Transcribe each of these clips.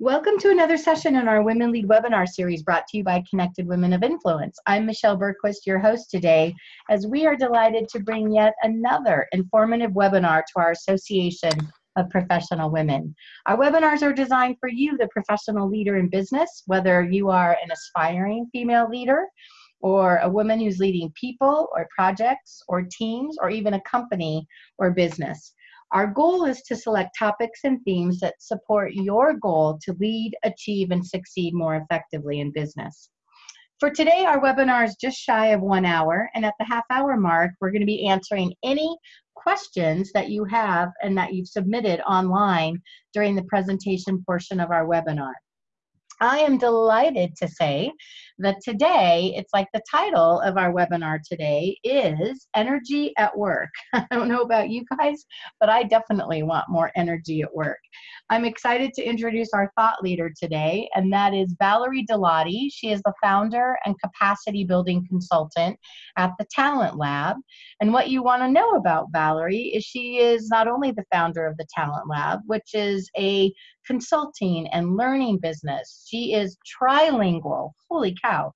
Welcome to another session in our Women Lead webinar series brought to you by Connected Women of Influence. I'm Michelle Bergquist, your host today, as we are delighted to bring yet another informative webinar to our Association of Professional Women. Our webinars are designed for you, the professional leader in business, whether you are an aspiring female leader or a woman who's leading people or projects or teams or even a company or business. Our goal is to select topics and themes that support your goal to lead, achieve, and succeed more effectively in business. For today, our webinar is just shy of one hour, and at the half hour mark, we're going to be answering any questions that you have and that you've submitted online during the presentation portion of our webinar. I am delighted to say that today, it's like the title of our webinar today is Energy at Work. I don't know about you guys, but I definitely want more energy at work. I'm excited to introduce our thought leader today, and that is Valerie Dilotti. She is the founder and capacity building consultant at the Talent Lab. And what you want to know about Valerie is she is not only the founder of the Talent Lab, which is a consulting and learning business. She is trilingual. Holy cow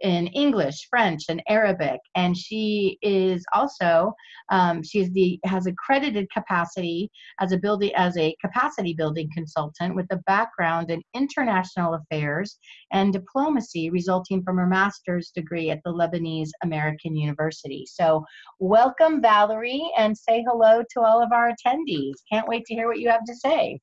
in English, French, and Arabic, and she is also um, she is the has accredited capacity as a building as a capacity building consultant with a background in international affairs and diplomacy, resulting from her master's degree at the Lebanese American University. So, welcome, Valerie, and say hello to all of our attendees. Can't wait to hear what you have to say.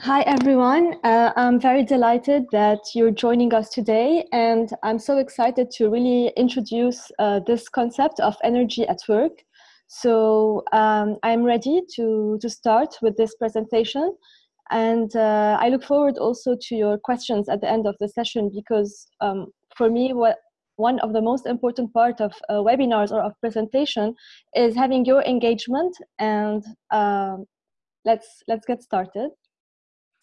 Hi, everyone. Uh, I'm very delighted that you're joining us today, and I'm so excited to really introduce uh, this concept of energy at work. So um, I'm ready to, to start with this presentation, and uh, I look forward also to your questions at the end of the session because um, for me, what one of the most important part of uh, webinars or of presentation is having your engagement and um, let's let's get started.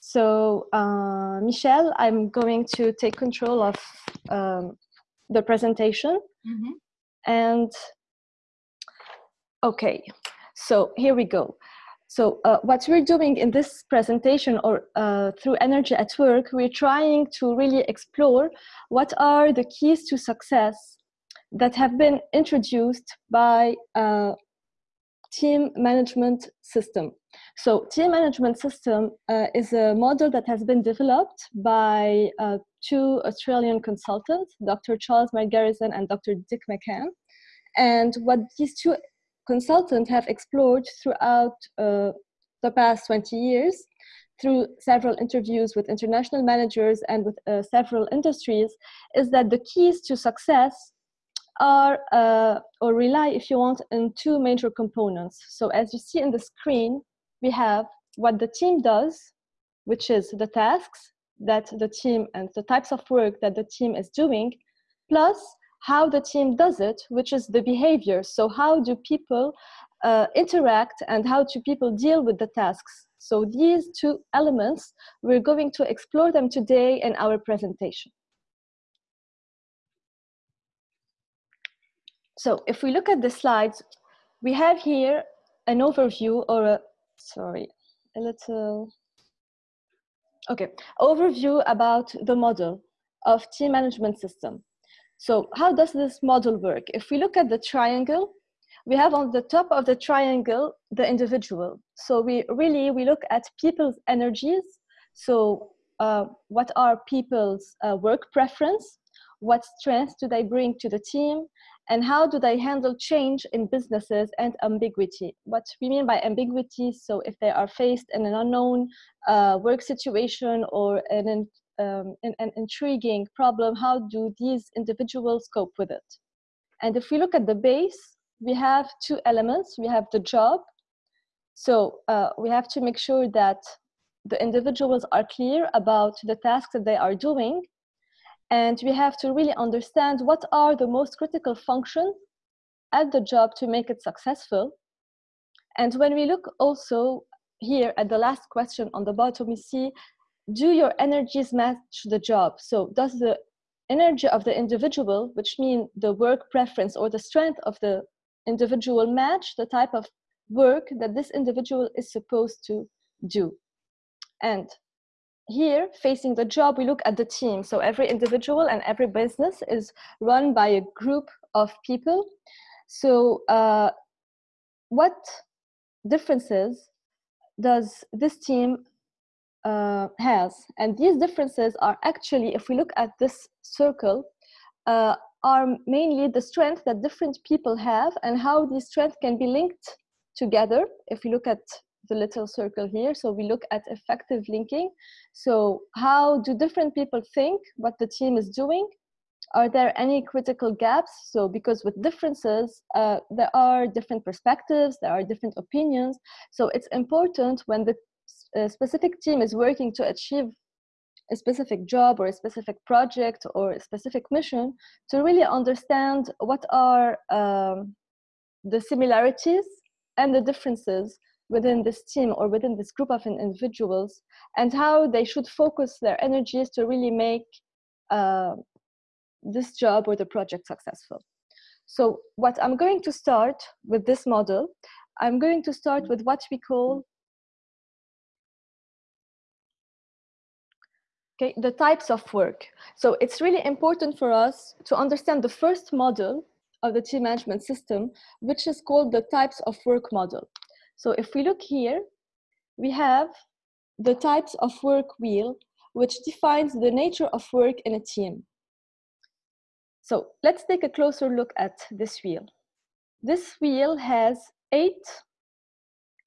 So uh, Michelle, I'm going to take control of um, the presentation. Mm -hmm. And okay, so here we go. So uh, what we're doing in this presentation or uh, through Energy at Work, we're trying to really explore what are the keys to success that have been introduced by uh, team management system. So team management system uh, is a model that has been developed by uh, two Australian consultants, Dr. Charles Margerison and Dr. Dick McCann. And what these two consultants have explored throughout uh, the past 20 years through several interviews with international managers and with uh, several industries is that the keys to success are uh, or rely, if you want, in two major components. So as you see in the screen, we have what the team does, which is the tasks that the team and the types of work that the team is doing, plus how the team does it, which is the behavior. So how do people uh, interact and how do people deal with the tasks? So these two elements, we're going to explore them today in our presentation. So if we look at the slides, we have here an overview or a sorry, a little, okay, overview about the model of team management system. So how does this model work? If we look at the triangle, we have on the top of the triangle, the individual. So we really, we look at people's energies. So uh, what are people's uh, work preference? What strengths do they bring to the team? And how do they handle change in businesses and ambiguity? What we mean by ambiguity, so if they are faced in an unknown uh, work situation or an, um, an, an intriguing problem, how do these individuals cope with it? And if we look at the base, we have two elements. We have the job. So uh, we have to make sure that the individuals are clear about the tasks that they are doing and we have to really understand what are the most critical functions at the job to make it successful. And when we look also here at the last question on the bottom, we see, do your energies match the job? So does the energy of the individual, which means the work preference or the strength of the individual match the type of work that this individual is supposed to do? And here, facing the job, we look at the team. So every individual and every business is run by a group of people. So uh, what differences does this team uh, has? And these differences are actually, if we look at this circle, uh, are mainly the strength that different people have and how these strengths can be linked together. If we look at the little circle here, so we look at effective linking. So how do different people think what the team is doing? Are there any critical gaps? So because with differences, uh, there are different perspectives, there are different opinions. So it's important when the uh, specific team is working to achieve a specific job or a specific project or a specific mission to really understand what are um, the similarities and the differences within this team or within this group of individuals and how they should focus their energies to really make uh, this job or the project successful. So what I'm going to start with this model, I'm going to start with what we call okay, the types of work. So it's really important for us to understand the first model of the team management system, which is called the types of work model. So if we look here, we have the types of work wheel, which defines the nature of work in a team. So let's take a closer look at this wheel. This wheel has eight,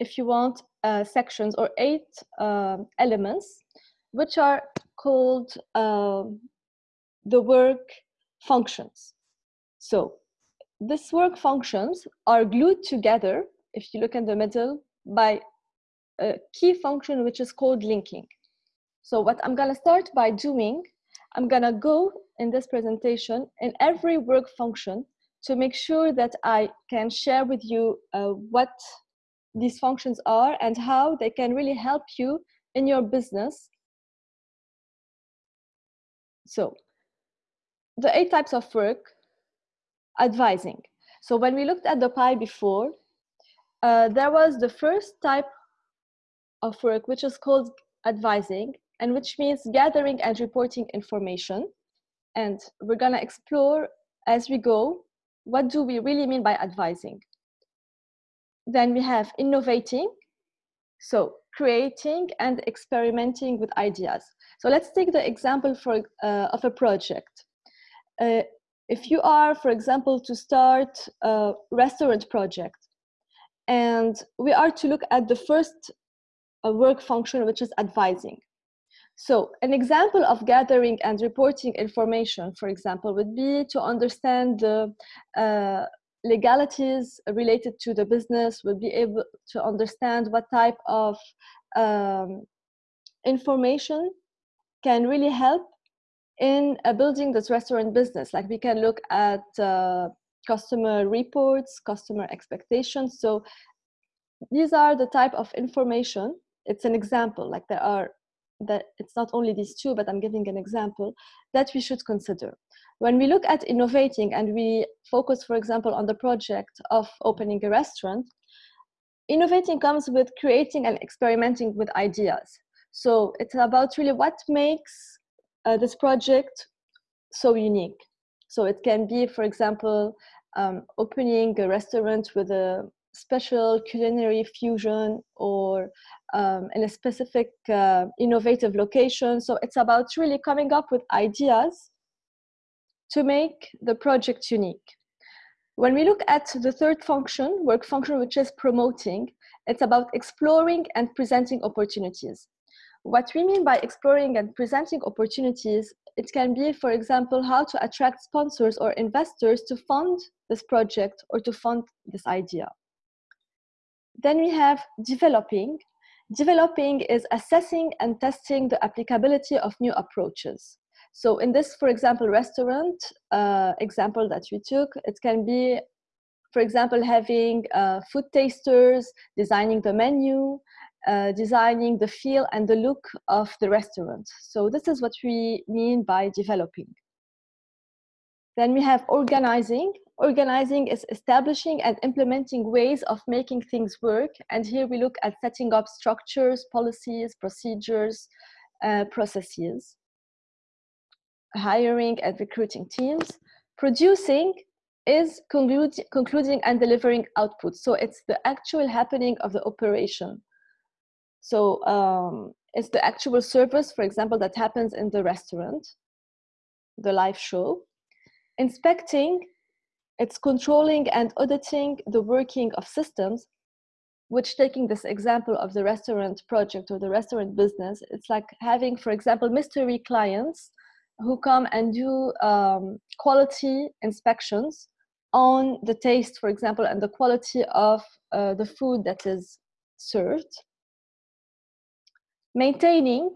if you want, uh, sections or eight uh, elements, which are called uh, the work functions. So these work functions are glued together, if you look in the middle, by a key function which is called linking. So what I'm gonna start by doing, I'm gonna go in this presentation in every work function to make sure that I can share with you uh, what these functions are and how they can really help you in your business so the eight types of work, advising. So when we looked at the pie before, uh, there was the first type of work, which is called advising, and which means gathering and reporting information. And we're gonna explore as we go, what do we really mean by advising? Then we have innovating, so creating and experimenting with ideas. So let's take the example for, uh, of a project. Uh, if you are, for example, to start a restaurant project, and we are to look at the first uh, work function, which is advising. So an example of gathering and reporting information, for example, would be to understand the uh, legalities related to the business, would be able to understand what type of um, information can really help in uh, building this restaurant business. Like we can look at uh, customer reports, customer expectations. So these are the type of information. It's an example, like there are that it's not only these two, but I'm giving an example that we should consider. When we look at innovating and we focus, for example, on the project of opening a restaurant, innovating comes with creating and experimenting with ideas. So it's about really what makes uh, this project so unique. So it can be, for example, um, opening a restaurant with a special culinary fusion or um, in a specific uh, innovative location. So it's about really coming up with ideas to make the project unique. When we look at the third function, work function, which is promoting, it's about exploring and presenting opportunities. What we mean by exploring and presenting opportunities, it can be, for example, how to attract sponsors or investors to fund this project or to fund this idea. Then we have developing. Developing is assessing and testing the applicability of new approaches. So in this, for example, restaurant uh, example that we took, it can be, for example, having uh, food tasters, designing the menu, uh, designing the feel and the look of the restaurant. So this is what we mean by developing. Then we have organizing. Organizing is establishing and implementing ways of making things work. And here we look at setting up structures, policies, procedures, uh, processes, hiring and recruiting teams. Producing is concluding and delivering output. So it's the actual happening of the operation. So um, it's the actual service, for example, that happens in the restaurant, the live show. Inspecting, it's controlling and auditing the working of systems, which taking this example of the restaurant project or the restaurant business, it's like having, for example, mystery clients who come and do um, quality inspections on the taste, for example, and the quality of uh, the food that is served. Maintaining,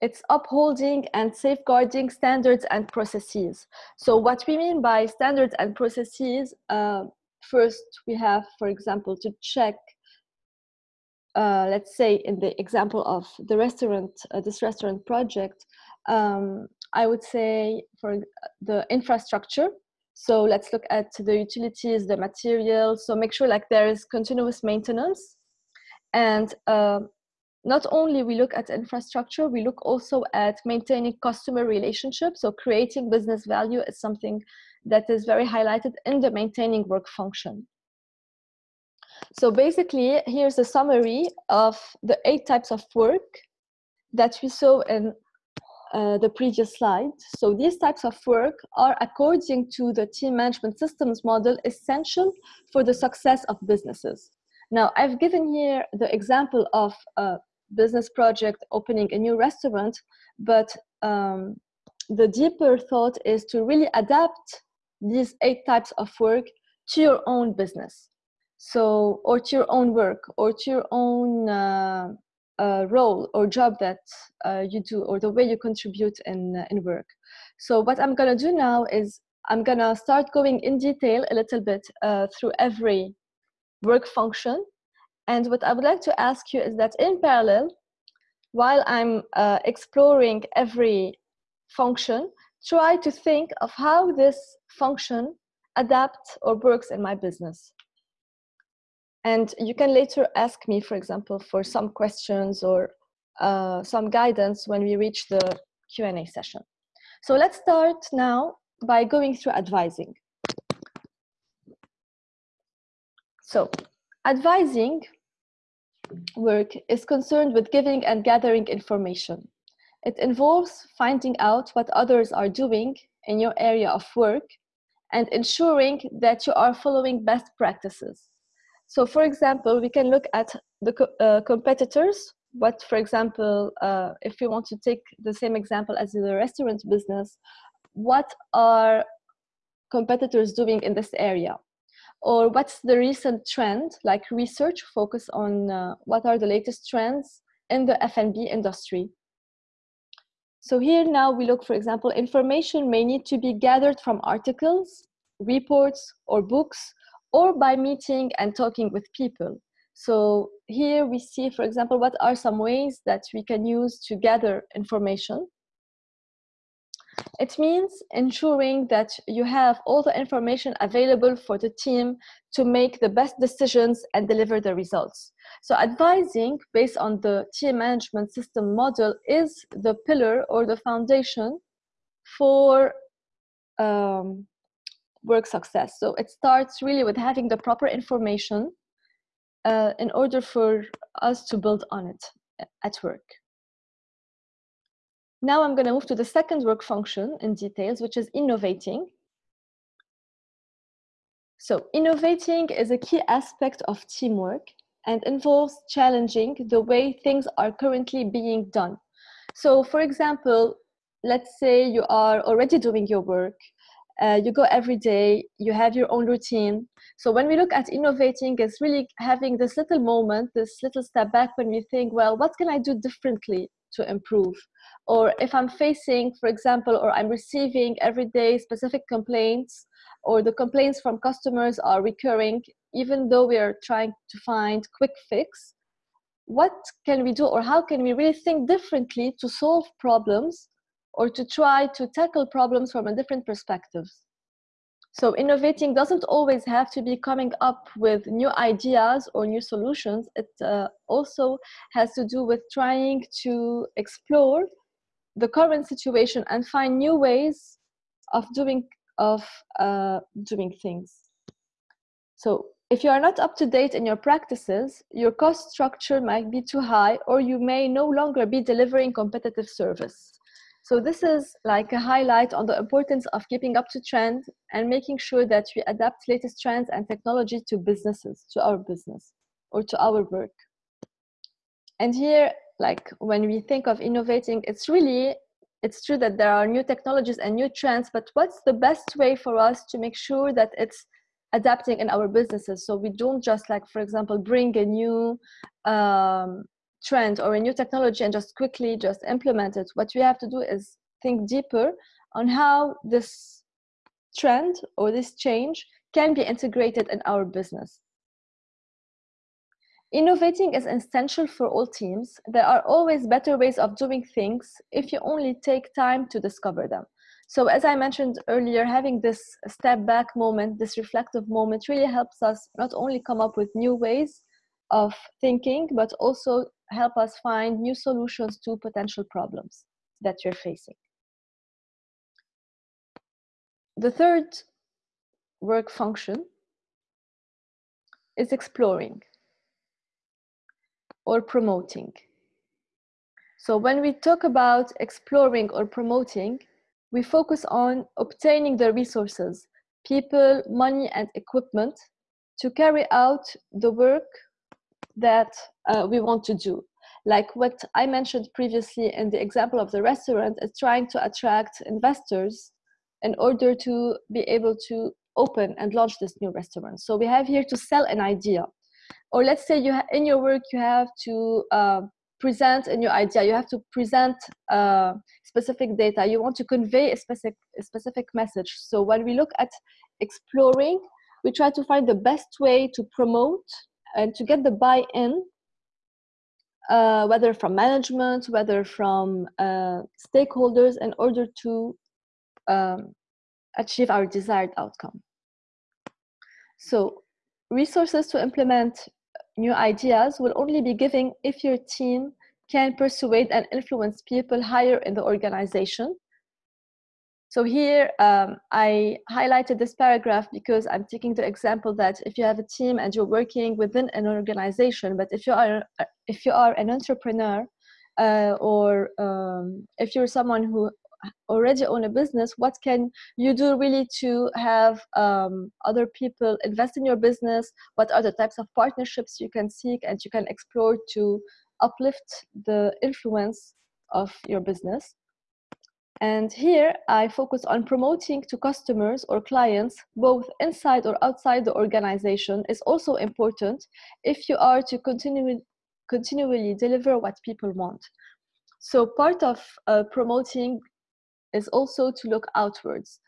it's upholding and safeguarding standards and processes. So what we mean by standards and processes, uh, first we have, for example, to check uh, let's say in the example of the restaurant, uh, this restaurant project, um, I would say for the infrastructure. So let's look at the utilities, the materials. So make sure like there is continuous maintenance. And uh, not only we look at infrastructure, we look also at maintaining customer relationships. So creating business value is something that is very highlighted in the maintaining work function. So basically, here's a summary of the eight types of work that we saw in uh, the previous slide. So these types of work are, according to the team management systems model, essential for the success of businesses. Now, I've given here the example of a business project opening a new restaurant, but um, the deeper thought is to really adapt these eight types of work to your own business. So or to your own work or to your own uh, uh, role or job that uh, you do or the way you contribute in, uh, in work. So what i'm going to do now is i'm going to start going in detail a little bit uh, through every work function and what i would like to ask you is that in parallel while i'm uh, exploring every function try to think of how this function adapts or works in my business and you can later ask me, for example, for some questions or uh, some guidance when we reach the Q&A session. So let's start now by going through advising. So advising work is concerned with giving and gathering information. It involves finding out what others are doing in your area of work and ensuring that you are following best practices. So for example, we can look at the uh, competitors. What, for example, uh, if you want to take the same example as the restaurant business, what are competitors doing in this area? Or what's the recent trend, like research focus on uh, what are the latest trends in the F&B industry. So here now we look, for example, information may need to be gathered from articles, reports, or books or by meeting and talking with people. So here we see, for example, what are some ways that we can use to gather information. It means ensuring that you have all the information available for the team to make the best decisions and deliver the results. So advising based on the team management system model is the pillar or the foundation for um, work success. So it starts really with having the proper information uh, in order for us to build on it at work. Now I'm going to move to the second work function in details, which is innovating. So innovating is a key aspect of teamwork and involves challenging the way things are currently being done. So for example, let's say you are already doing your work uh, you go every day you have your own routine so when we look at innovating it's really having this little moment this little step back when we think well what can i do differently to improve or if i'm facing for example or i'm receiving every day specific complaints or the complaints from customers are recurring even though we are trying to find quick fix what can we do or how can we really think differently to solve problems or to try to tackle problems from a different perspectives. So innovating doesn't always have to be coming up with new ideas or new solutions. It uh, also has to do with trying to explore the current situation and find new ways of doing of uh, doing things. So if you are not up to date in your practices, your cost structure might be too high or you may no longer be delivering competitive service. So this is like a highlight on the importance of keeping up to trend and making sure that we adapt latest trends and technology to businesses, to our business or to our work. And here, like when we think of innovating, it's really, it's true that there are new technologies and new trends, but what's the best way for us to make sure that it's adapting in our businesses? So we don't just like, for example, bring a new um, trend or a new technology and just quickly just implement it. What we have to do is think deeper on how this trend or this change can be integrated in our business. Innovating is essential for all teams. There are always better ways of doing things if you only take time to discover them. So as I mentioned earlier, having this step back moment, this reflective moment really helps us not only come up with new ways of thinking, but also help us find new solutions to potential problems that you're facing. The third work function is exploring or promoting. So when we talk about exploring or promoting, we focus on obtaining the resources, people, money, and equipment to carry out the work that uh, we want to do. Like what I mentioned previously in the example of the restaurant is trying to attract investors in order to be able to open and launch this new restaurant. So we have here to sell an idea. Or let's say you in your work you have to uh, present a new idea. You have to present uh, specific data. You want to convey a specific, a specific message. So when we look at exploring, we try to find the best way to promote and to get the buy-in uh, whether from management, whether from uh, stakeholders, in order to um, achieve our desired outcome. So resources to implement new ideas will only be given if your team can persuade and influence people higher in the organization so here um, I highlighted this paragraph because I'm taking the example that if you have a team and you're working within an organization, but if you are if you are an entrepreneur uh, or um, if you're someone who already own a business, what can you do really to have um, other people invest in your business? What are the types of partnerships you can seek and you can explore to uplift the influence of your business? And here I focus on promoting to customers or clients, both inside or outside the organization is also important if you are to continue, continually deliver what people want. So part of uh, promoting is also to look outwards.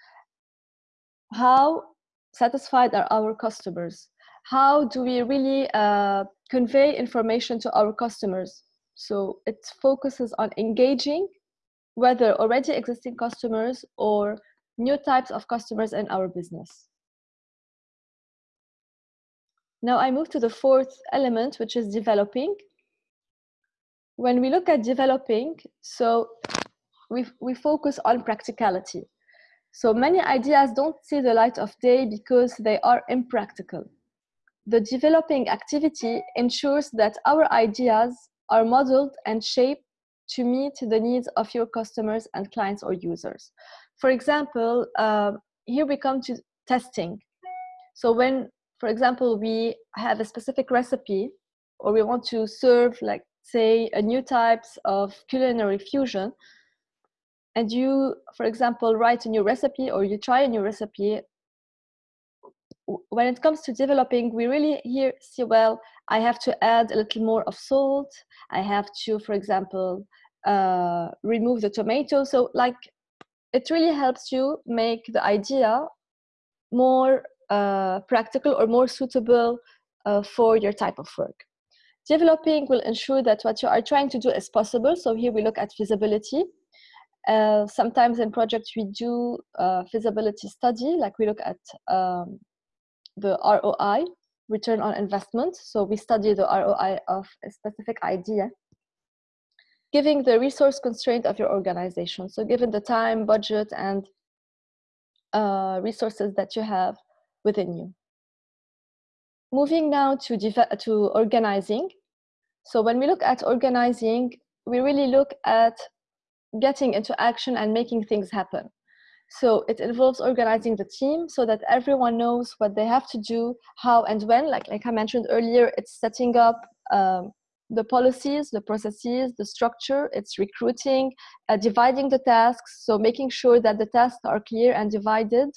How satisfied are our customers? How do we really uh, convey information to our customers? So it focuses on engaging whether already existing customers or new types of customers in our business. Now I move to the fourth element, which is developing. When we look at developing, so we, we focus on practicality. So many ideas don't see the light of day because they are impractical. The developing activity ensures that our ideas are modeled and shaped to meet the needs of your customers and clients or users. For example, uh, here we come to testing. So when, for example, we have a specific recipe or we want to serve like say a new types of culinary fusion and you, for example, write a new recipe or you try a new recipe, when it comes to developing, we really here see, well, I have to add a little more of salt. I have to, for example, uh, remove the tomato. So like, it really helps you make the idea more uh, practical or more suitable uh, for your type of work. Developing will ensure that what you are trying to do is possible. So here we look at feasibility. Uh, sometimes in projects we do a feasibility study, like we look at um, the ROI, return on investment. So we study the ROI of a specific idea, giving the resource constraint of your organization. So given the time, budget, and uh, resources that you have within you. Moving now to, to organizing. So when we look at organizing, we really look at getting into action and making things happen. So it involves organizing the team so that everyone knows what they have to do, how and when. Like, like I mentioned earlier, it's setting up um, the policies, the processes, the structure, it's recruiting, uh, dividing the tasks. So making sure that the tasks are clear and divided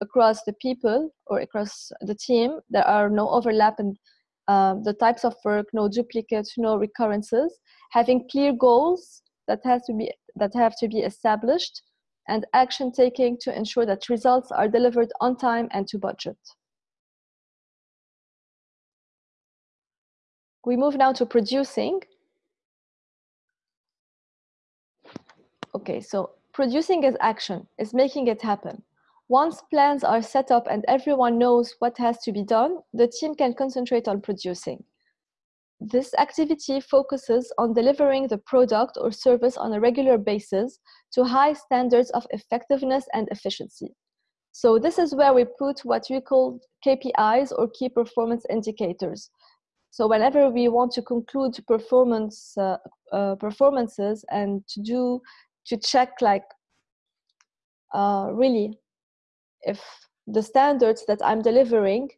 across the people or across the team. There are no overlap in um, the types of work, no duplicates, no recurrences. Having clear goals that has to be that have to be established and action taking to ensure that results are delivered on time and to budget. We move now to producing. Okay, so producing is action, is making it happen. Once plans are set up and everyone knows what has to be done, the team can concentrate on producing. This activity focuses on delivering the product or service on a regular basis to high standards of effectiveness and efficiency. So this is where we put what we call KPIs or key performance indicators. So whenever we want to conclude performance uh, uh, performances and to do to check like uh, really if the standards that I'm delivering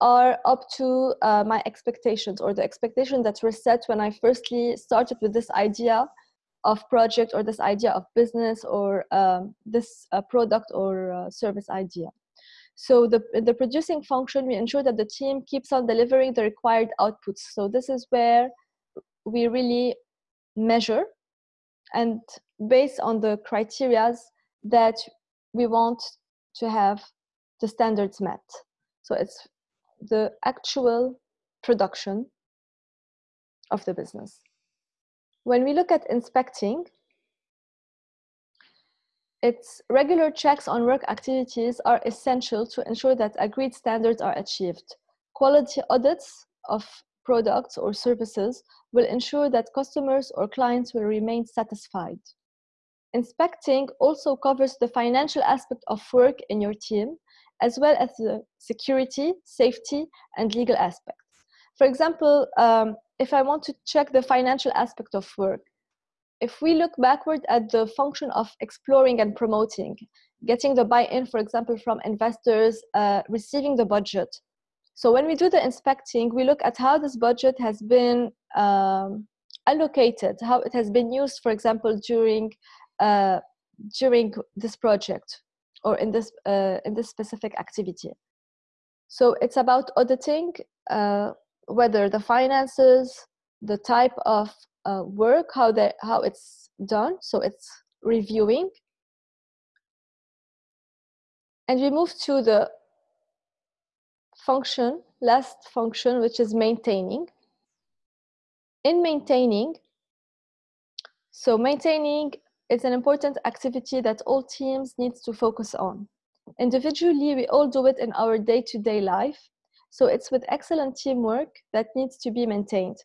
are up to uh, my expectations or the expectations that were set when I firstly started with this idea of project or this idea of business or um, this uh, product or uh, service idea. So the, the producing function, we ensure that the team keeps on delivering the required outputs. So this is where we really measure and based on the criterias that we want to have the standards met. So it's the actual production of the business. When we look at inspecting, its regular checks on work activities are essential to ensure that agreed standards are achieved. Quality audits of products or services will ensure that customers or clients will remain satisfied. Inspecting also covers the financial aspect of work in your team as well as the security, safety, and legal aspects. For example, um, if I want to check the financial aspect of work, if we look backward at the function of exploring and promoting, getting the buy-in, for example, from investors, uh, receiving the budget. So when we do the inspecting, we look at how this budget has been um, allocated, how it has been used, for example, during uh, during this project or in this uh, in this specific activity. So it's about auditing uh, whether the finances, the type of uh, work, how that how it's done. So it's reviewing, and we move to the function, last function, which is maintaining. In maintaining, so maintaining is an important activity that all teams need to focus on. Individually, we all do it in our day-to-day -day life. So it's with excellent teamwork that needs to be maintained.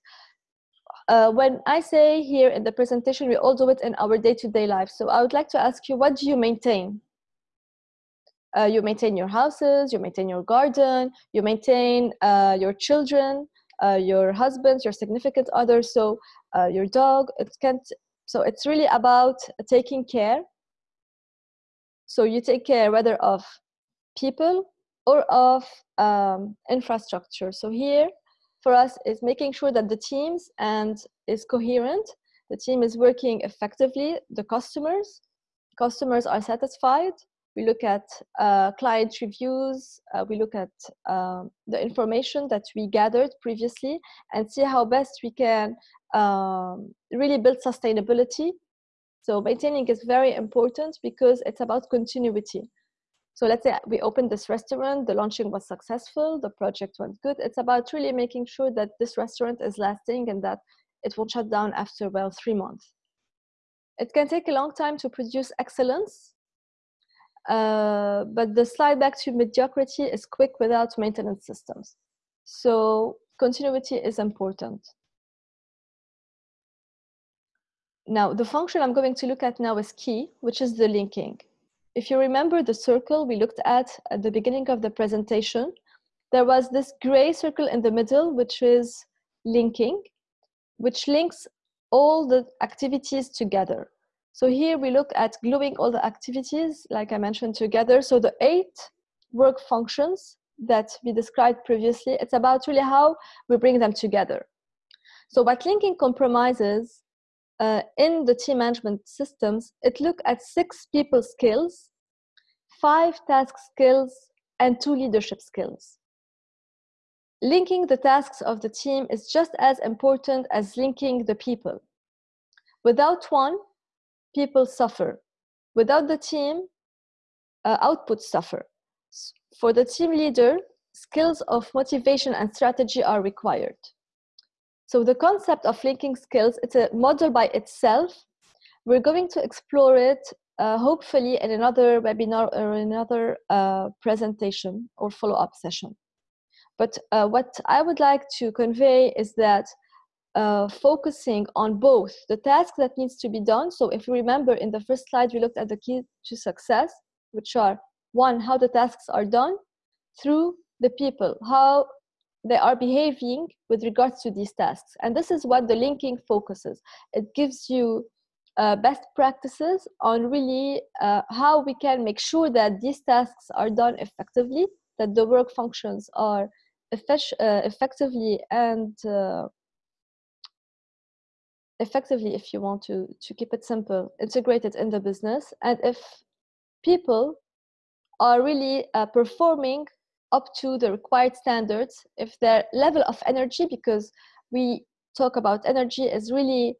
Uh, when I say here in the presentation, we all do it in our day-to-day -day life. So I would like to ask you, what do you maintain? Uh, you maintain your houses, you maintain your garden, you maintain uh, your children, uh, your husband, your significant other, so uh, your dog. It can't so it's really about taking care. So you take care whether of people or of um, infrastructure. So here for us is making sure that the teams and is coherent. The team is working effectively. The customers, customers are satisfied. We look at uh, client reviews. Uh, we look at um, the information that we gathered previously and see how best we can um, really build sustainability. So maintaining is very important because it's about continuity. So let's say we opened this restaurant, the launching was successful, the project went good. It's about really making sure that this restaurant is lasting and that it won't shut down after, well, three months. it can take a long time to produce excellence, uh, but the slide back to mediocrity is quick without maintenance systems. So continuity is important. Now, the function I'm going to look at now is key, which is the linking. If you remember the circle we looked at at the beginning of the presentation, there was this gray circle in the middle, which is linking, which links all the activities together. So here we look at gluing all the activities, like I mentioned, together. So the eight work functions that we described previously, it's about really how we bring them together. So by linking compromises uh, in the team management systems, it look at six people skills, five task skills, and two leadership skills. Linking the tasks of the team is just as important as linking the people. Without one, people suffer. Without the team, uh, outputs suffer. For the team leader, skills of motivation and strategy are required. So the concept of linking skills, it's a model by itself. We're going to explore it uh, hopefully in another webinar or another uh, presentation or follow-up session. But uh, what I would like to convey is that uh, focusing on both the task that needs to be done. So if you remember in the first slide, we looked at the key to success, which are one, how the tasks are done, through the people, how they are behaving with regards to these tasks. And this is what the linking focuses. It gives you uh, best practices on really uh, how we can make sure that these tasks are done effectively, that the work functions are uh, effectively and uh, effectively, if you want to, to keep it simple, integrated in the business. And if people are really uh, performing up to the required standards if their level of energy because we talk about energy is really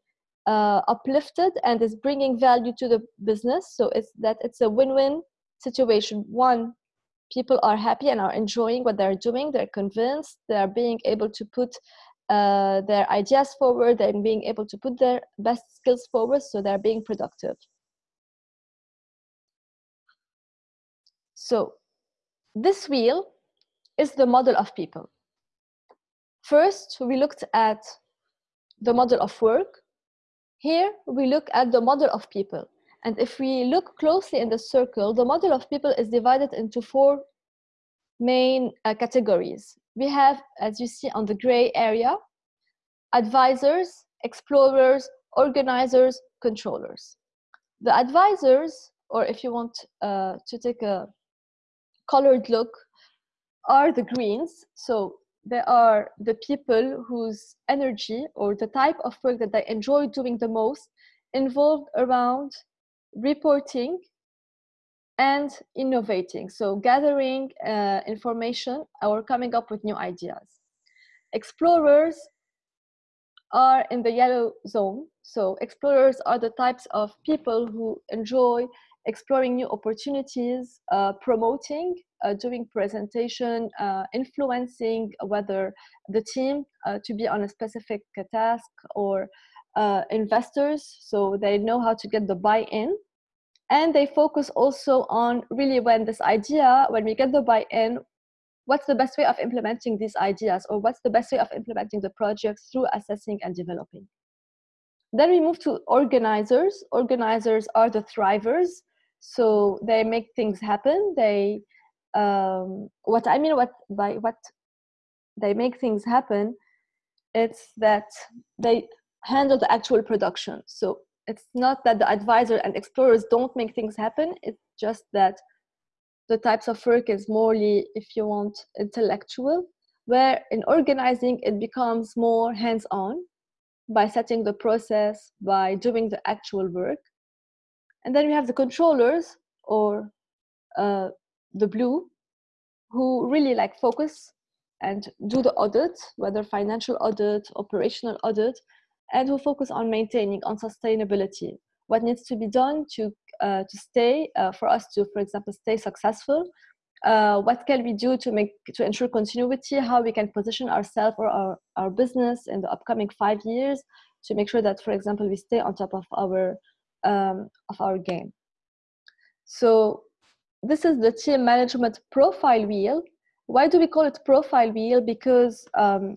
uh, uplifted and is bringing value to the business. So it's that it's a win-win situation. One people are happy and are enjoying what they're doing. They're convinced. They're being able to put uh, their ideas forward and being able to put their best skills forward so they're being productive so this wheel is the model of people. First, we looked at the model of work. Here, we look at the model of people. And if we look closely in the circle, the model of people is divided into four main uh, categories. We have, as you see on the gray area, advisors, explorers, organizers, controllers. The advisors, or if you want uh, to take a colored look, are the greens. So they are the people whose energy or the type of work that they enjoy doing the most involved around reporting and innovating. So gathering uh, information or coming up with new ideas. Explorers are in the yellow zone. So explorers are the types of people who enjoy exploring new opportunities, uh, promoting, uh, doing presentation, uh, influencing whether the team uh, to be on a specific task or uh, investors, so they know how to get the buy-in. And they focus also on really when this idea, when we get the buy-in, what's the best way of implementing these ideas or what's the best way of implementing the projects through assessing and developing. Then we move to organizers. Organizers are the thrivers so they make things happen they um, what i mean what by what they make things happen it's that they handle the actual production so it's not that the advisor and explorers don't make things happen it's just that the types of work is morely if you want intellectual where in organizing it becomes more hands-on by setting the process by doing the actual work. And then we have the controllers or uh, the blue who really like focus and do the audit, whether financial audit, operational audit, and who focus on maintaining, on sustainability. What needs to be done to, uh, to stay, uh, for us to, for example, stay successful? Uh, what can we do to make to ensure continuity? How we can position ourselves or our, our business in the upcoming five years to make sure that, for example, we stay on top of our um, of our game. So this is the team management profile wheel. Why do we call it profile wheel? Because um,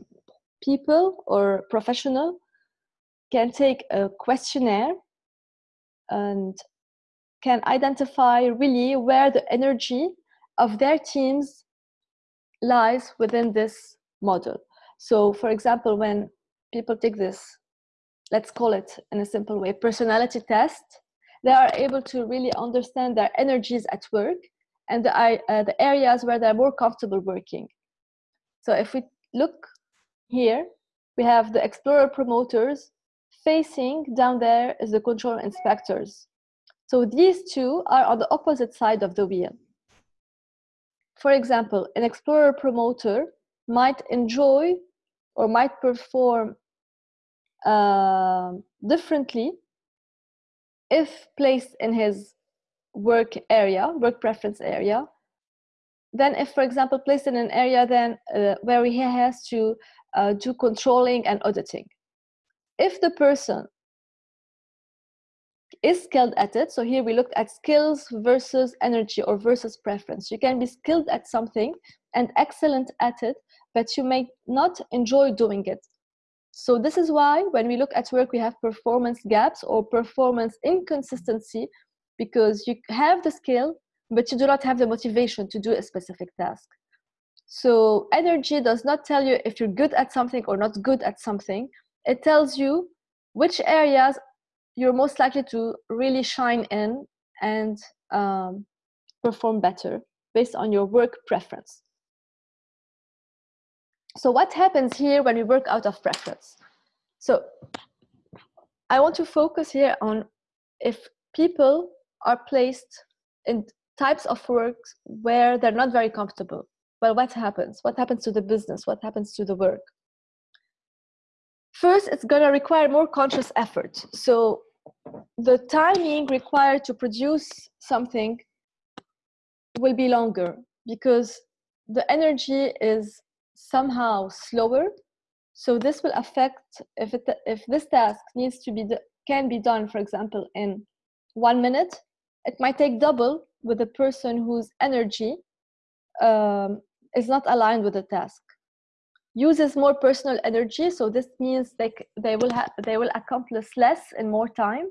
people or professional can take a questionnaire and can identify really where the energy of their teams lies within this model. So for example, when people take this, let's call it in a simple way, personality test, they are able to really understand their energies at work and the, uh, the areas where they're more comfortable working. So if we look here, we have the explorer promoters facing down there is the control inspectors. So these two are on the opposite side of the wheel. For example, an explorer promoter might enjoy or might perform uh, differently if placed in his work area, work preference area, then if, for example, placed in an area then uh, where he has to uh, do controlling and auditing. If the person is skilled at it. So here we looked at skills versus energy or versus preference. You can be skilled at something and excellent at it, but you may not enjoy doing it. So this is why when we look at work, we have performance gaps or performance inconsistency because you have the skill, but you do not have the motivation to do a specific task. So energy does not tell you if you're good at something or not good at something. It tells you which areas you're most likely to really shine in and um, perform better based on your work preference. So what happens here when we work out of preference? So I want to focus here on if people are placed in types of works where they're not very comfortable. Well, what happens? What happens to the business? What happens to the work? First, it's going to require more conscious effort. So the timing required to produce something will be longer because the energy is somehow slower so this will affect if it if this task needs to be can be done for example in one minute it might take double with a person whose energy um, is not aligned with the task uses more personal energy so this means they they will have they will accomplish less in more time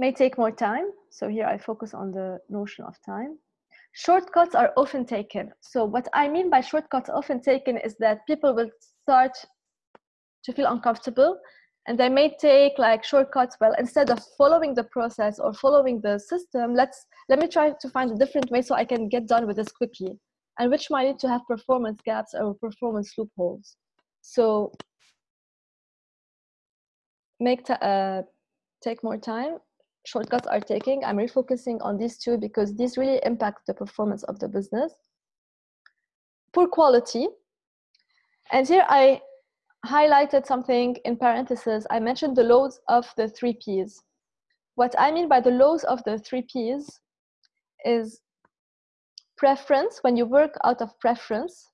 may take more time. So here I focus on the notion of time. Shortcuts are often taken. So what I mean by shortcuts often taken is that people will start to feel uncomfortable and they may take like shortcuts well instead of following the process or following the system let's let me try to find a different way so i can get done with this quickly and which might need to have performance gaps or performance loopholes so make uh, take more time shortcuts are taking. I'm refocusing on these two because these really impact the performance of the business. Poor quality. And here I highlighted something in parentheses. I mentioned the loads of the three Ps. What I mean by the loads of the three Ps is preference. When you work out of preference,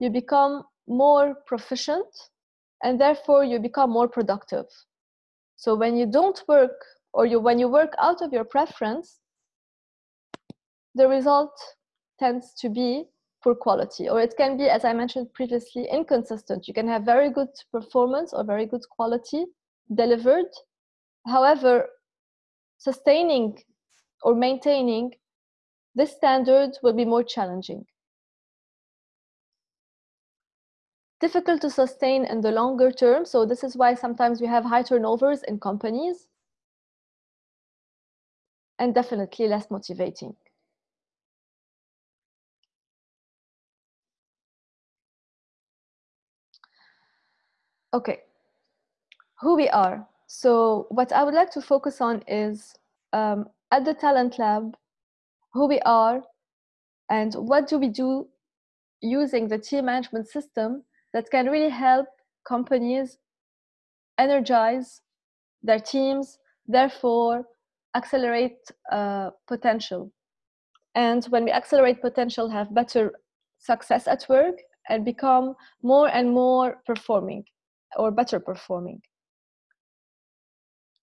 you become more proficient and therefore you become more productive. So when you don't work or you when you work out of your preference the result tends to be poor quality or it can be as i mentioned previously inconsistent you can have very good performance or very good quality delivered however sustaining or maintaining this standard will be more challenging difficult to sustain in the longer term so this is why sometimes we have high turnovers in companies and definitely less motivating. Okay, who we are. So what I would like to focus on is um, at the Talent Lab, who we are and what do we do using the team management system that can really help companies energize their teams, therefore accelerate uh, potential. And when we accelerate potential, have better success at work and become more and more performing or better performing.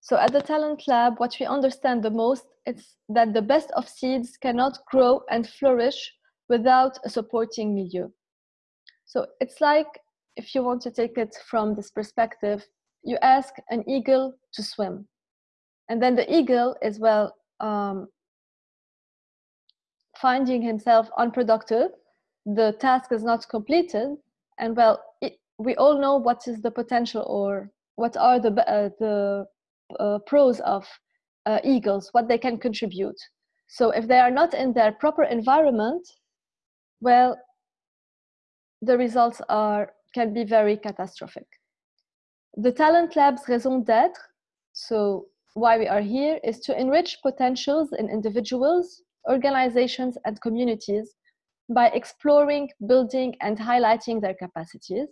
So at the Talent Lab, what we understand the most is that the best of seeds cannot grow and flourish without a supporting milieu. So it's like, if you want to take it from this perspective, you ask an eagle to swim. And then the eagle is, well, um, finding himself unproductive, the task is not completed, and well, it, we all know what is the potential or what are the, uh, the pros of uh, eagles, what they can contribute. So if they are not in their proper environment, well, the results are can be very catastrophic. The Talent Lab's raison d'être, so why we are here, is to enrich potentials in individuals, organizations, and communities by exploring, building, and highlighting their capacities.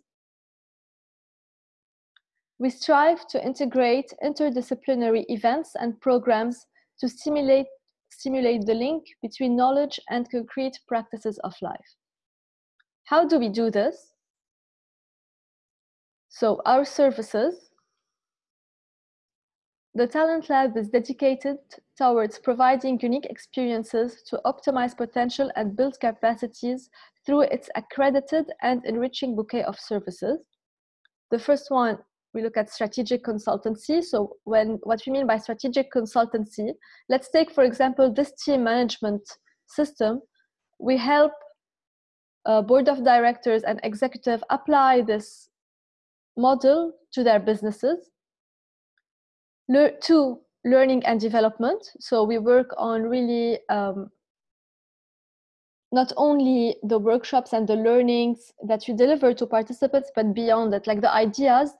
We strive to integrate interdisciplinary events and programs to stimulate, stimulate the link between knowledge and concrete practices of life. How do we do this? So our services, the Talent Lab is dedicated towards providing unique experiences to optimize potential and build capacities through its accredited and enriching bouquet of services. The first one we look at strategic consultancy. So when what we mean by strategic consultancy, let's take, for example, this team management system. We help a board of directors and executive apply this model to their businesses. Le two, learning and development. So we work on really um, not only the workshops and the learnings that we deliver to participants, but beyond that, like the ideas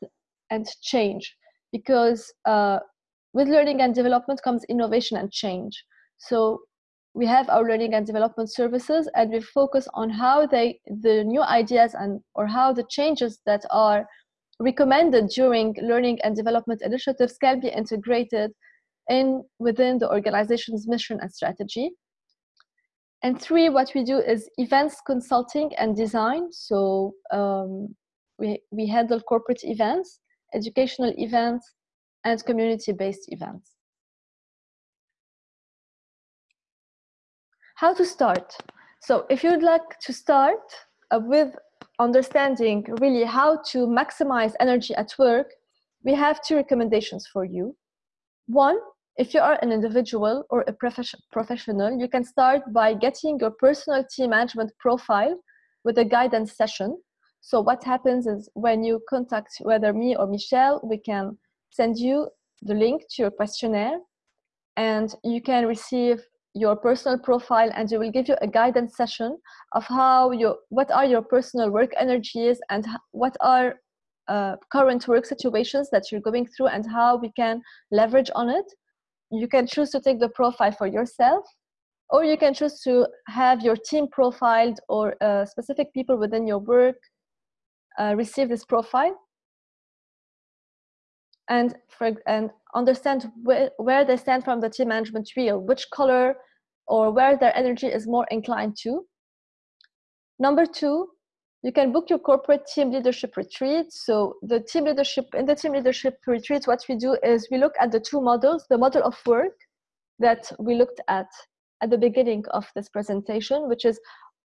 and change. Because uh, with learning and development comes innovation and change. So we have our learning and development services and we focus on how they the new ideas and or how the changes that are recommended during learning and development initiatives can be integrated in within the organization's mission and strategy. And three what we do is events consulting and design. So um, we, we handle corporate events educational events, and community-based events. How to start? So if you'd like to start uh, with understanding really how to maximize energy at work, we have two recommendations for you. One, if you are an individual or a professional, you can start by getting your personal team management profile with a guidance session so what happens is when you contact whether me or Michelle, we can send you the link to your questionnaire and you can receive your personal profile and we will give you a guidance session of how you what are your personal work energies and what are uh, current work situations that you're going through and how we can leverage on it. You can choose to take the profile for yourself or you can choose to have your team profiled or uh, specific people within your work uh, receive this profile and for and understand where, where they stand from the team management wheel, which color or where their energy is more inclined to. Number two, you can book your corporate team leadership retreat. So the team leadership in the team leadership retreat, what we do is we look at the two models, the model of work that we looked at at the beginning of this presentation, which is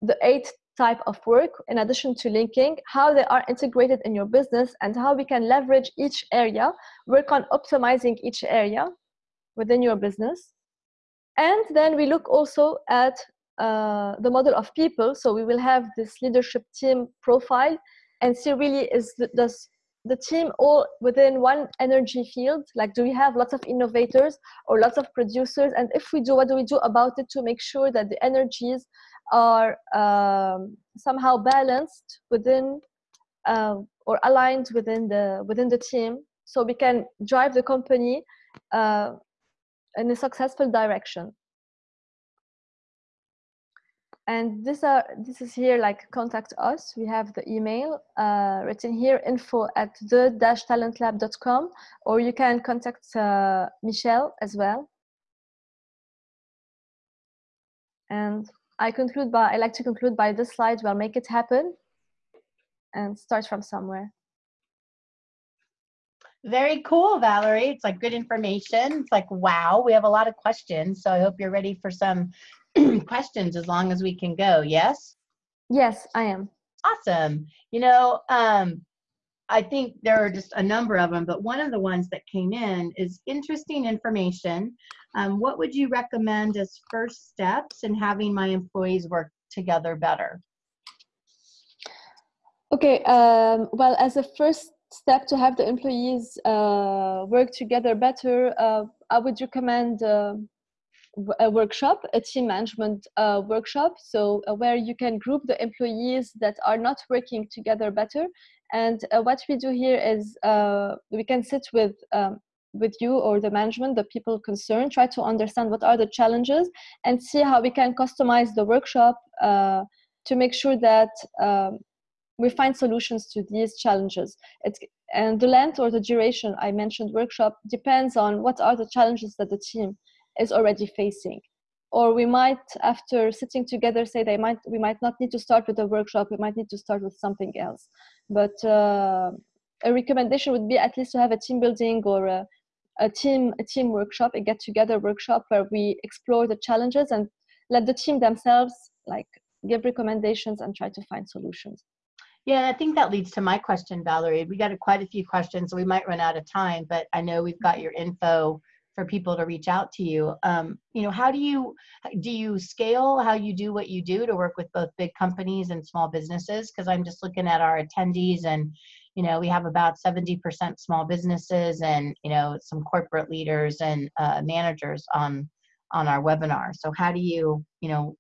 the eight type of work in addition to linking how they are integrated in your business and how we can leverage each area work on optimizing each area within your business. And then we look also at uh, the model of people. So we will have this leadership team profile and see really is the, does the team all within one energy field? Like do we have lots of innovators or lots of producers? And if we do what do we do about it to make sure that the energies are um, somehow balanced within uh, or aligned within the within the team? So we can drive the company uh, in a successful direction and this are this is here like contact us we have the email uh, written here info at the dash talentlab.com or you can contact uh, michelle as well and I conclude by, I like to conclude by this slide, well, make it happen and start from somewhere. Very cool, Valerie. It's like good information. It's like, wow, we have a lot of questions. So I hope you're ready for some questions as long as we can go. Yes? Yes, I am. Awesome. You know, um, I think there are just a number of them, but one of the ones that came in is interesting information. Um, what would you recommend as first steps in having my employees work together better? Okay, um, well, as a first step to have the employees uh, work together better, uh, I would recommend uh, a workshop, a team management uh, workshop, so uh, where you can group the employees that are not working together better. And uh, what we do here is we can sit with um, with you or the management, the people concerned, try to understand what are the challenges and see how we can customize the workshop to make sure that um, we find solutions to these challenges. It's, and the length or the duration I mentioned workshop depends on what are the challenges that the team is already facing. Or we might, after sitting together, say they might we might not need to start with a workshop. We might need to start with something else. But uh, a recommendation would be at least to have a team building or a, a team a team workshop, a get together workshop where we explore the challenges and let the team themselves like give recommendations and try to find solutions. Yeah, I think that leads to my question, Valerie. We got a, quite a few questions, so we might run out of time, but I know we've got your info for people to reach out to you. Um, you know, how do you do you scale how you do what you do to work with both big companies and small businesses? Because I'm just looking at our attendees, and you know, we have about 70% small businesses, and you know, some corporate leaders and uh, managers on on our webinar. So how do you, you know,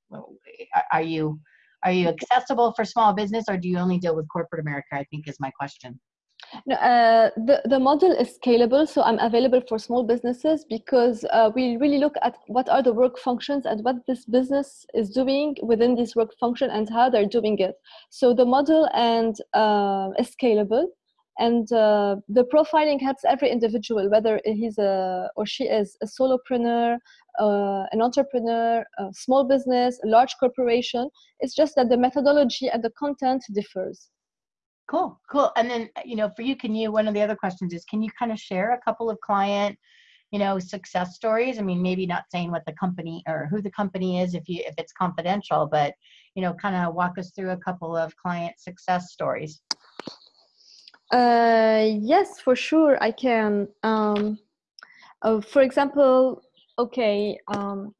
are you are you accessible for small business or do you only deal with corporate America? I think is my question. Uh, the, the model is scalable, so I'm available for small businesses because uh, we really look at what are the work functions and what this business is doing within this work function and how they're doing it. So the model and uh, is scalable, and uh, the profiling helps every individual, whether he's a or she is a solopreneur, uh, an entrepreneur, a small business, a large corporation. It's just that the methodology and the content differs. Cool, cool. And then, you know, for you, can you, one of the other questions is, can you kind of share a couple of client, you know, success stories? I mean, maybe not saying what the company or who the company is if you, if it's confidential, but, you know, kind of walk us through a couple of client success stories. Uh, yes, for sure, I can. Um, uh, for example, okay, um,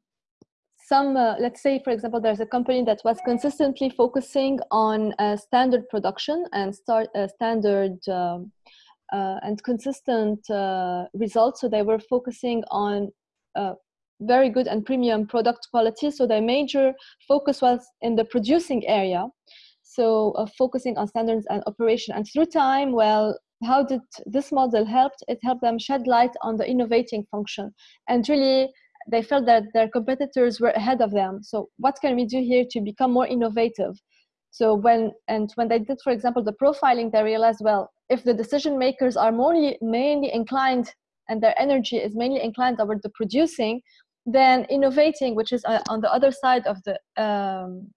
some, uh, let's say, for example, there's a company that was consistently focusing on uh, standard production and start uh, standard um, uh, and consistent uh, results. So they were focusing on uh, very good and premium product quality. So their major focus was in the producing area. So focusing on standards and operation. And through time, well, how did this model help? It helped them shed light on the innovating function and really they felt that their competitors were ahead of them. So what can we do here to become more innovative? So when and when they did, for example, the profiling, they realized, well, if the decision makers are mainly mainly inclined and their energy is mainly inclined toward the producing, then innovating, which is uh, on the other side of the um,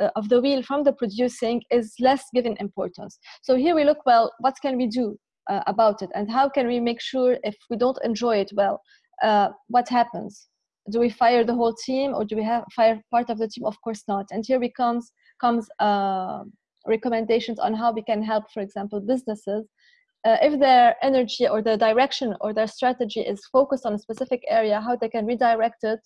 uh, of the wheel from the producing, is less given importance. So here we look, well, what can we do uh, about it, and how can we make sure if we don't enjoy it, well, uh, what happens? Do we fire the whole team or do we have fire part of the team? Of course not. And here becomes comes uh, recommendations on how we can help, for example, businesses uh, if their energy or their direction or their strategy is focused on a specific area, how they can redirect it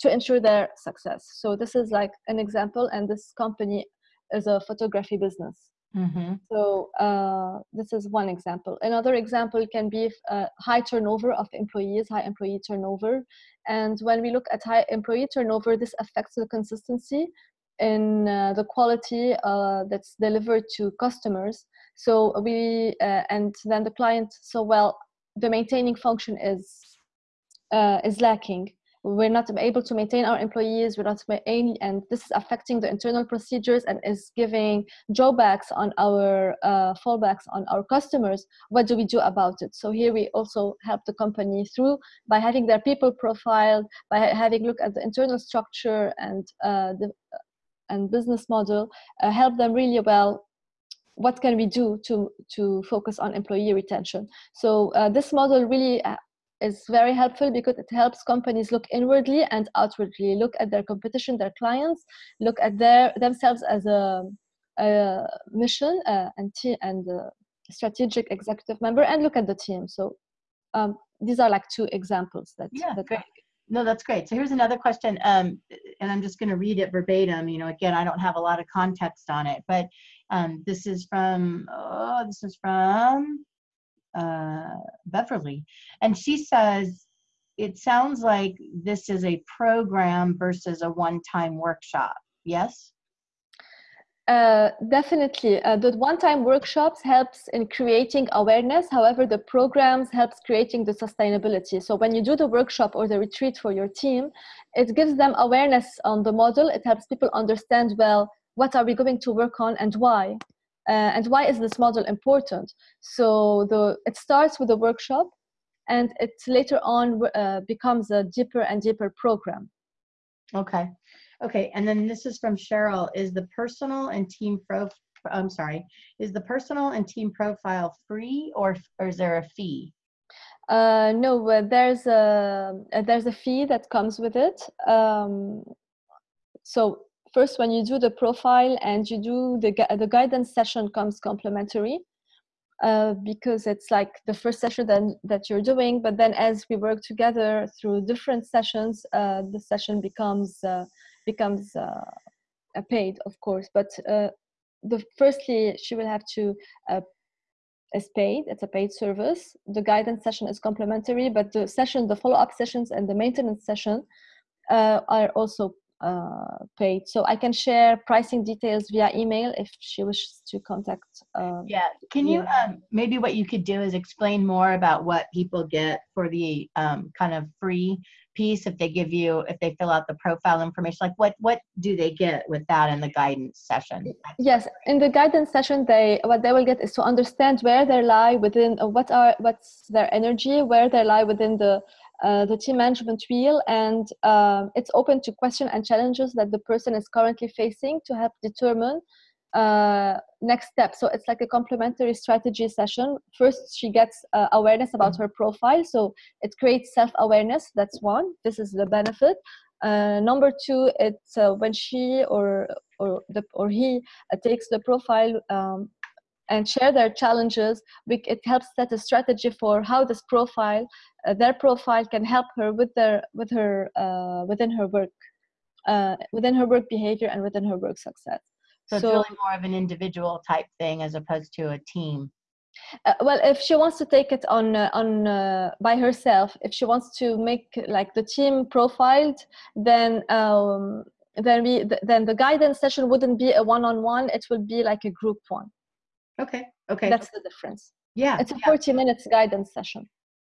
to ensure their success. So this is like an example, and this company is a photography business. Mm-hmm. So uh, this is one example. Another example can be uh, high turnover of employees, high employee turnover. And when we look at high employee turnover, this affects the consistency in uh, the quality uh, that's delivered to customers. So we uh, and then the client. So well, the maintaining function is uh, is lacking we're not able to maintain our employees we're not able, and this is affecting the internal procedures and is giving drawbacks on our uh, fallbacks on our customers. What do we do about it? So here we also help the company through by having their people profiled by having look at the internal structure and uh, the and business model uh, help them really well. What can we do to to focus on employee retention? So uh, this model really uh, is very helpful because it helps companies look inwardly and outwardly look at their competition their clients look at their themselves as a, a mission uh, and team and strategic executive member and look at the team so um, these are like two examples that, yeah, that great. No, that's great. So here's another question, um, and I'm just going to read it verbatim. You know, again, I don't have a lot of context on it, but um, this is from oh, this is from uh, Beverly, and she says it sounds like this is a program versus a one-time workshop. Yes. Uh, definitely, uh, the one-time workshops helps in creating awareness. However, the programs helps creating the sustainability. So when you do the workshop or the retreat for your team, it gives them awareness on the model. It helps people understand well what are we going to work on and why, uh, and why is this model important. So the it starts with a workshop, and it later on uh, becomes a deeper and deeper program. Okay. Okay, and then this is from Cheryl. Is the personal and team pro? I'm sorry. Is the personal and team profile free or or is there a fee? Uh, no, uh, there's a uh, there's a fee that comes with it. Um, so first, when you do the profile and you do the the guidance session comes complimentary. Uh, because it's like the first session that, that you're doing but then as we work together through different sessions uh, the session becomes uh, becomes uh, paid, of course. But uh, the firstly, she will have to uh, is paid. It's a paid service. The guidance session is complimentary, but the session, the follow-up sessions, and the maintenance session are also uh, paid. So I can share pricing details via email if she wishes to contact. Um, yeah, can you um, maybe what you could do is explain more about what people get for the um, kind of free piece if they give you if they fill out the profile information like what what do they get with that in the guidance session yes in the guidance session they what they will get is to understand where they lie within uh, what are what's their energy where they lie within the uh, the team management wheel and uh, it's open to question and challenges that the person is currently facing to help determine uh, next step. So it's like a complementary strategy session. First, she gets uh, awareness about her profile. So it creates self awareness. That's one. This is the benefit. Uh, number two, it's when she or or the or he takes the profile um, and share their challenges. We, it helps set a strategy for how this profile, uh, their profile, can help her with their with her within her work, within her work behavior and within her work success. So, so it's really more of an individual type thing as opposed to a team. Uh, well, if she wants to take it on uh, on uh, by herself, if she wants to make like the team profiled, then um, then we th- then the guidance session wouldn't be a one-on-one. It will be like a group one. Okay. Okay. That's the difference. Yeah. It's a yeah. 40 minutes guidance session.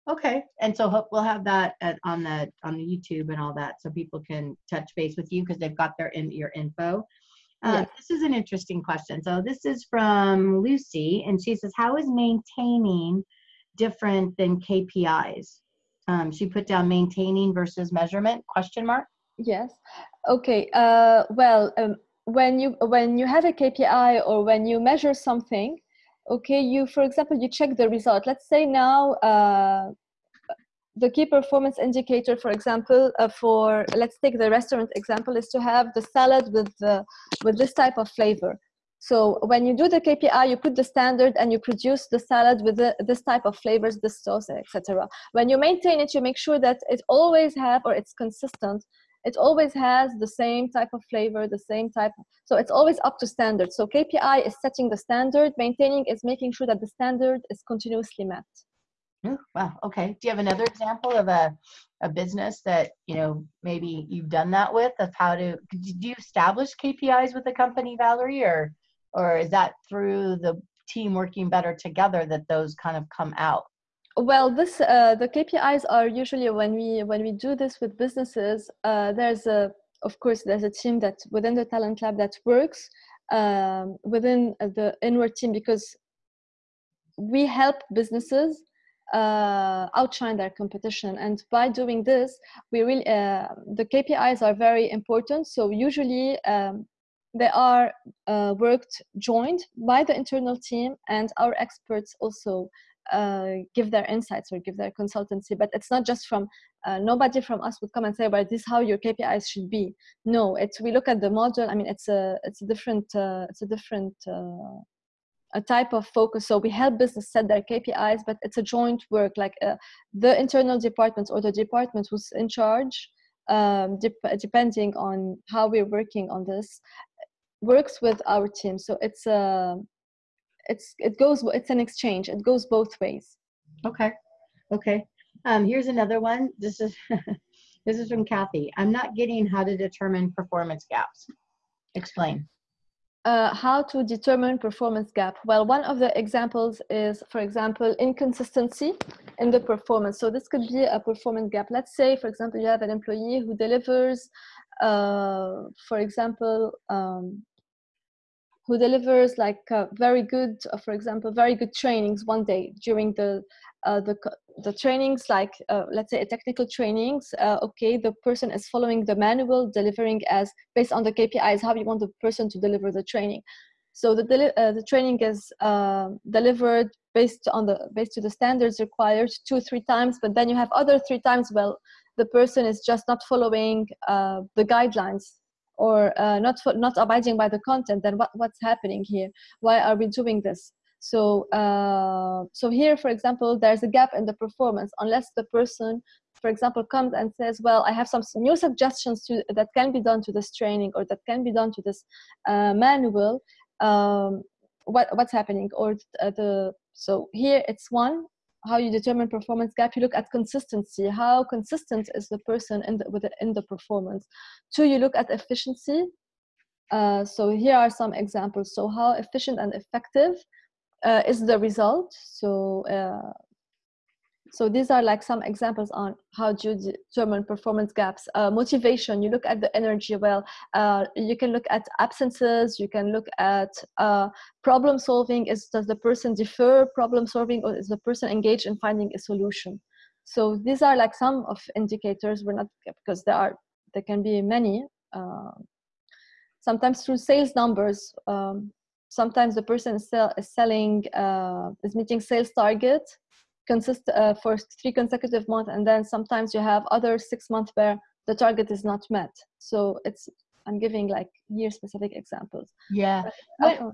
Okay, and so hope we'll have that at, on the on the YouTube and all that, so people can touch base with you because they've got their in your info. Uh, This is an interesting question. So this is from Lucy, and she says, "How is maintaining different than KPIs?" Um, she put down maintaining versus measurement question mark. Yes. Okay. Uh, well, um, when you when you have a KPI or when you measure something, okay, you for example you check the result. Let's say now uh, the key performance indicator, for example, uh, for let's take the restaurant example, is to have the salad with the, with this type of flavor. So when you do the KPI, you put the standard and you produce the salad with the, this type of flavors, this sauce, etc. When you maintain it, you make sure that it always have or it's consistent. It always has the same type of flavor, the same type. So it's always up to standard. So KPI is setting the standard. Maintaining is making sure that the standard is continuously met. Oh, wow. Okay. Do you have another example of a, a business that, you know, maybe you've done that with of how to, do you establish KPIs with the company, Valerie, or, or is that through the team working better together that those kind of come out? Well, this, uh, the KPIs are usually when we, when we do this with businesses, uh, there's a, of course, there's a team that within the talent lab that works um, within the inward team because we help businesses uh, outshine their competition. And by doing this, we really uh, the KPIs are very important. So usually um, they are uh, worked joined by the internal team and our experts also uh, give their insights or give their consultancy but it's not just from uh, nobody from us would come and say well this is how your kpis should be. No it's we look at the model i mean it's a it's a different uh, it's a different uh, a type of focus. So we help business set their kpis but it's a joint work like uh, the internal departments or the department who's in charge um, de- depending on how we're working on this works with our team. So it's a uh, it's it goes it's an exchange. It goes both ways. Okay. Okay. Um here's another one. This is this is from kathy. I'm not getting how to determine performance gaps. Explain. Uh, how to determine performance gap? Well one of the examples is for example inconsistency in the performance. So this could be a performance gap. Let's say for example you have an employee who delivers uh, for example um, who delivers like uh, very good, uh, for example, very good trainings one day during the uh, the the trainings, like uh, let's say a technical trainings. Uh, okay, the person is following the manual, delivering as based on the KPIs how you want the person to deliver the training. So the uh, the training is delivered based on the based to the standards required two three times, but then you have other three times. Well, the person is just not following the guidelines or uh, not for, not abiding by the content then what, what's happening here? Why are we doing this? So uh, so here for example there's a gap in the performance. Unless the person for example comes and says well i have some new suggestions to, that can be done to this training or that can be done to this uh, manual um, what, what's happening? Or uh, the so here it's one how you determine performance gap you look at consistency. How consistent is the person in the, with in the performance? Two you look at efficiency. Uh, so here are some examples. So how efficient and effective uh, is the result? So uh, so these are like some examples on how you determine performance gaps uh, motivation. You look at the energy well uh, you can look at absences you can look at uh, problem solving. Is does the person defer problem solving or is the person engaged in finding a solution? So these are like some of indicators. We're not because there are there can be many uh, sometimes through sales numbers um, sometimes the person is, sell, is selling uh, is meeting sales target consist uh, for three consecutive months and then sometimes you have other six months where the target is not met. So it's i'm giving like year specific examples. Yeah. When,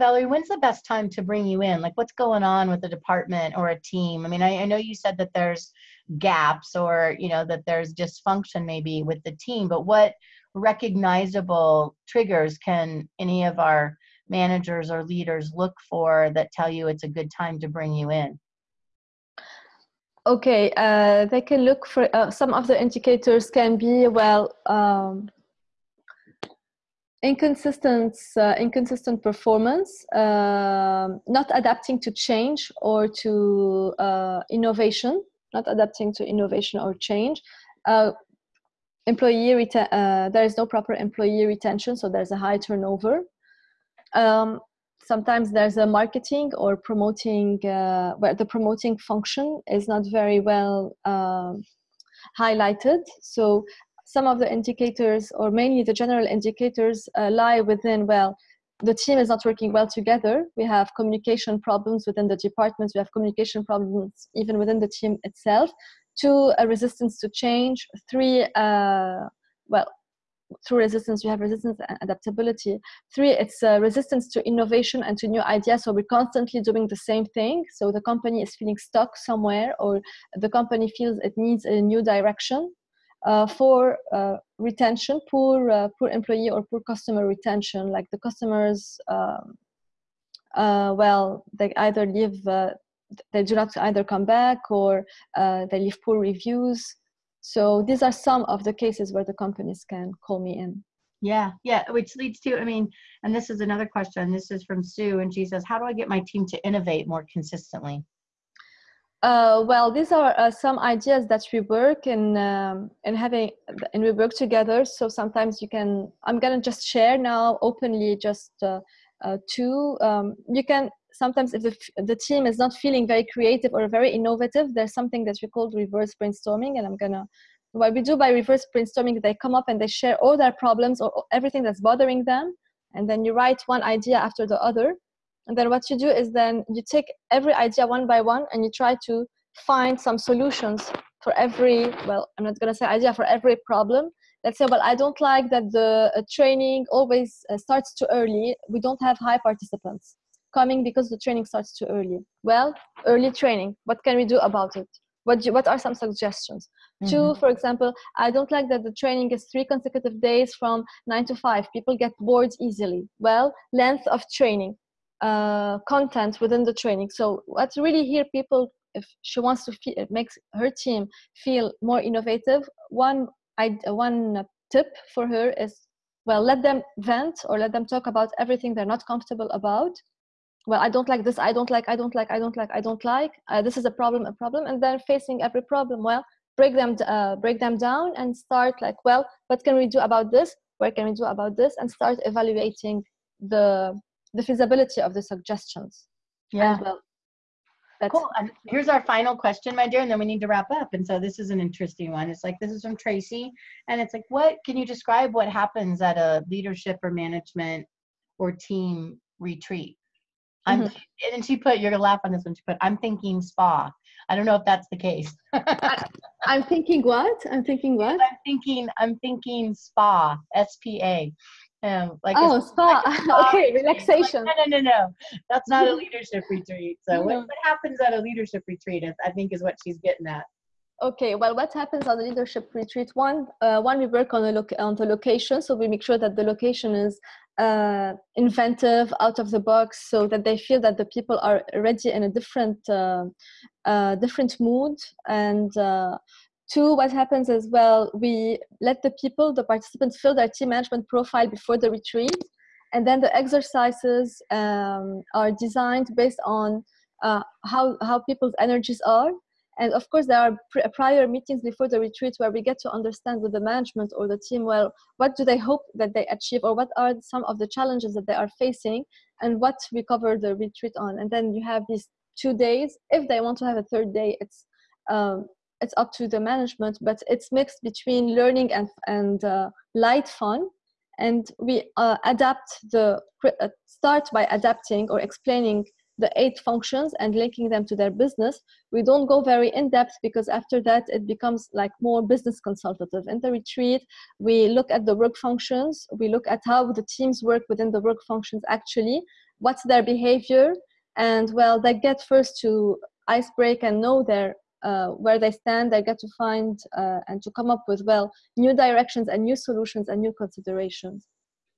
valerie when's the best time to bring you in? Like what's going on with the department or a team? I mean I, I know you said that there's gaps or you know that there's dysfunction maybe with the team but what recognizable triggers can any of our managers or leaders look for that tell you it's a good time to bring you in Okay, uh, they can look for uh, some of the indicators can be well um, inconsistent uh, inconsistent performance, um, not adapting to change or to uh, innovation, not adapting to innovation or change. Uh, employee uh, there is no proper employee retention, so there's a high turnover. Um, sometimes there's a marketing or promoting uh, where the promoting function is not very well uh, highlighted. So some of the indicators or mainly the general indicators uh, lie within well the team is not working well together. We have communication problems within the departments. We have communication problems even within the team itself. Two a resistance to change. Three uh, well through resistance you have resistance and adaptability. Three it's uh, resistance to innovation and to new ideas. So we're constantly doing the same thing. So the company is feeling stuck somewhere or the company feels it needs a new direction uh, for uh, retention poor uh, poor employee or poor customer retention. Like the customers um, uh, well they either leave uh, they do not either come back or they leave poor reviews so these are some of the cases where the companies can call me in. Yeah, yeah, which leads to, I mean, and this is another question. This is from Sue, and she says, How do I get my team to innovate more consistently? Uh, well, these are uh, some ideas that we work in um, in having, and we work together. So sometimes you can. I'm gonna just share now openly, just uh, uh two. Um, you can sometimes if the, the team is not feeling very creative or very innovative, there's something that we call reverse brainstorming, and I'm gonna what we do by reverse brainstorming, they come up and they share all their problems or everything that's bothering them. And then you write one idea after the other. And then what you do is then you take every idea one by one and you try to find some solutions for every, well, I'm not to say idea for every problem. Let's say, well, I don't like that the uh, training always uh, starts too early. We don't have high participants coming because the training starts too early. Well, early training, what can we do about it? What, do, what are some suggestions? Mm-hmm. Two, for example, I don't like that the training is three consecutive days from nine to five. People get bored easily. Well, length of training, uh, content within the training. So what's really here people, if she wants to feel, it makes her team feel more innovative. One, I, one tip for her is, well, let them vent or let them talk about everything they're not comfortable about well i don't like this i don't like i don't like i don't like i don't like. Uh, this is a problem a problem and then facing every problem. Well break them uh, break them down and start like well what can we do about this? What can we do about this? And start evaluating the the feasibility of the suggestions. Yeah. well that's cool. And here's our final question my dear and then we need to wrap up. And so this is an interesting one. It's like this is from tracy and it's like what can you describe what happens at a leadership or management or team retreat I'm, mm-hmm. and she put, you're gonna laugh on this one. She put, I'm thinking spa. I don't know if that's the case. I, am thinking what? I'm thinking what? I'm thinking, I'm thinking spa, S P A. Um, like oh, spa. Like spa. okay, relaxation. Like, no, no, no, no. That's not a leadership retreat. So, what, what happens at a leadership retreat? Is, I think is what she's getting at. Okay, well, what happens on the leadership retreat? One, uh, one we work on the loc- on the location, so we make sure that the location is uh, inventive, out of the box, so that they feel that the people are already in a different uh, uh, different mood. And uh, two, what happens as well, we let the people, the participants, fill their team management profile before the retreat, and then the exercises um, are designed based on uh, how how people's energies are and of course, there are prior meetings before the retreat where we get to understand with the management or the team, well, what do they hope that they achieve or what are some of the challenges that they are facing and what we cover the retreat on. And then you have these two days. If they want to have a third day, it's um, it's up to the management, but it's mixed between learning and, and uh, light fun. And we uh, adapt the, uh, start by adapting or explaining the eight functions and linking them to their business. We don't go very in depth because after that it becomes like more business consultative. In the retreat, we look at the work functions, we look at how the teams work within the work functions actually, what's their behavior, and well, they get first to ice break and know their uh, where they stand, they get to find uh, and to come up with well new directions and new solutions and new considerations.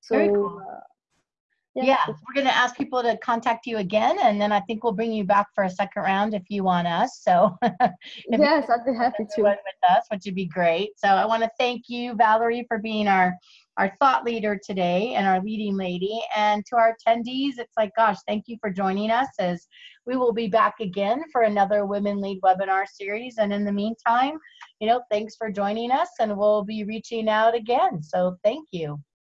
So cool. uh, yeah, yeah we're going to ask people to contact you again and then i think we'll bring you back for a second round if you want us so. Yes i'd be happy to. with us which would be great. So i want to thank you valerie for being our our thought leader today and our leading lady. And to our attendees it's like gosh thank you for joining us as we will be back again for another women lead webinar series. And in the meantime you know thanks for joining us and we'll be reaching out again. So thank you